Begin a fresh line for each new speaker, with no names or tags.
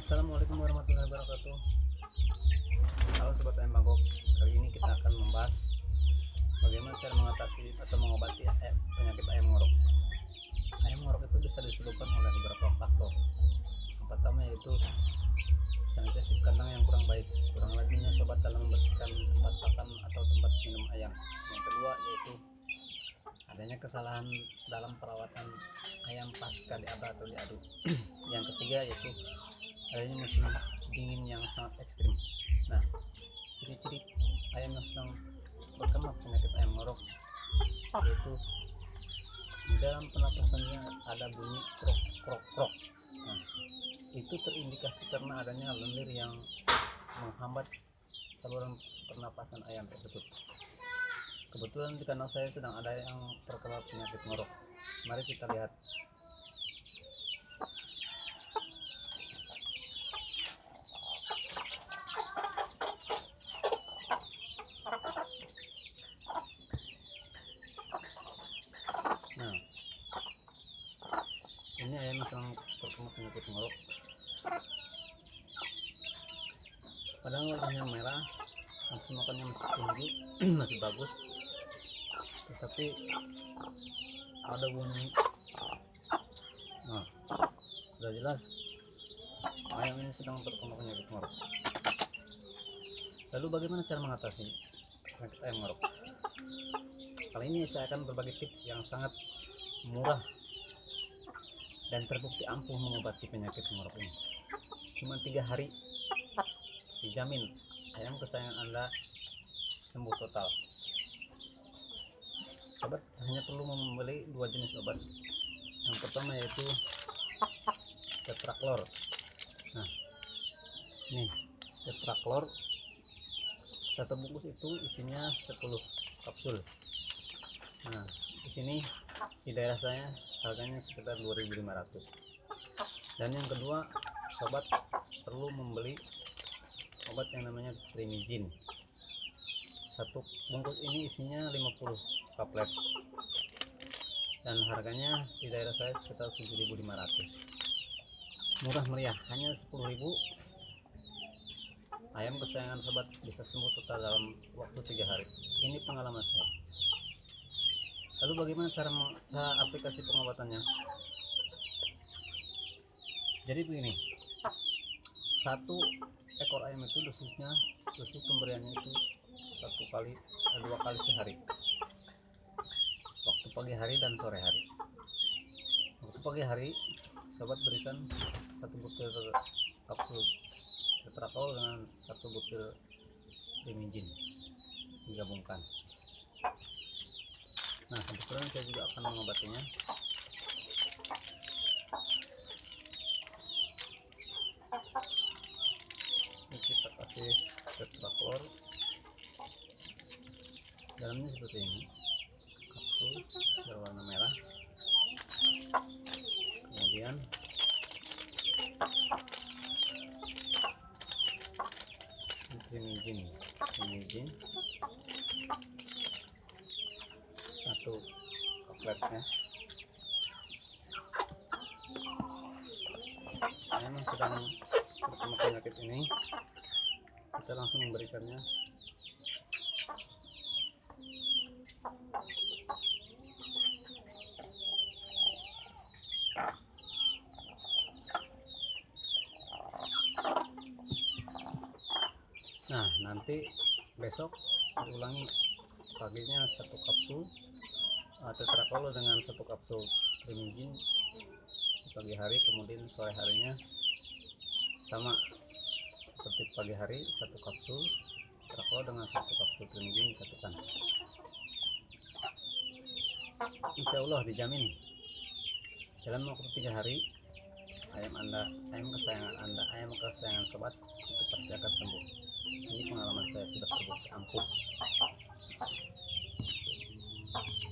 Assalamualaikum warahmatullahi wabarakatuh. Halo Sobat Ayam Kali ini kita akan membahas Bagaimana cara mengatasi atau mengobati eh, penyakit ayam ngorok. Ayam ngorok itu bisa disebabkan oleh beberapa faktor. Yang pertama yaitu Sanitasi kandang yang kurang baik. Kurang rajinnya sobat dalam membersihkan tempat pakan atau tempat minum ayam. Yang kedua yaitu adanya kesalahan dalam perawatan ayam pasca diaba atau diaduk. Yang ketiga yaitu adanya musim dingin yang sangat ekstrim. Nah ciri-ciri ayam yang sedang berkembang penyakit ayam ngorok yaitu di dalam pernapasannya ada bunyi krok krok krok. Nah itu terindikasi karena adanya lendir yang menghambat saluran pernapasan ayam tersebut. Kebetulan di kandang saya sedang ada yang terkena penyakit ngorok mari kita lihat nah yang terkena penyakit ngorok padahal warnanya merah nafsu makannya masih tinggi masih bagus. Tetapi ada bunyi. Nah sudah jelas ayam ini sedang terkena penyakit ngorok lalu bagaimana cara mengatasi penyakit ayam ngorok kali ini saya akan berbagi tips yang sangat murah dan terbukti ampuh mengobati penyakit ngorok ini. Cuma tiga hari dijamin ayam kesayangan anda sembuh total. Sobat hanya perlu membeli dua jenis obat. Yang pertama yaitu tetraklor. Nah ini tetraklor. Satu bungkus itu isinya 10 kapsul. Nah di sini di daerah saya harganya sekitar 2500 dan yang kedua sobat perlu membeli obat yang namanya trimizin. Satu bungkus ini isinya 50 kaplet. Dan harganya di daerah saya sekitar 7500 murah meriah hanya 10.000 ayam kesayangan sobat bisa sembuh total dalam waktu tiga hari. Ini pengalaman saya lalu bagaimana cara, cara aplikasi pengobatannya? Jadi begini. Satu ekor ayam itu dosisnya dosis pemberiannya itu satu kali eh, dua kali sehari. Waktu pagi hari dan sore hari. Waktu pagi hari sobat berikan satu butir kapsul tetrakol dengan satu butir primijin digabungkan nah kebetulan saya juga akan mengobatinya. Ini kita kasih tetraklor dalamnya seperti ini. Kapsul berwarna merah. Kemudian trimizin trimizin satu kapletnya memang sedang terkena penyakit ini. Kita langsung memberikannya. Nah nanti besok diulangi paginya satu kapsul uh, tetrakolo dengan satu kapsul primizin pagi hari kemudian sore harinya sama seperti pagi hari satu kapsul terakolo dengan satu kapsul primizin disatukan Insya Allah dijamin. Dalam waktu tiga hari ayam anda ayam kesayangan anda ayam kesayangan sobat itu pasti akan sembuh. Ini pengalaman saya sudah terbukti ampuh